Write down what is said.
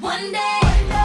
One day.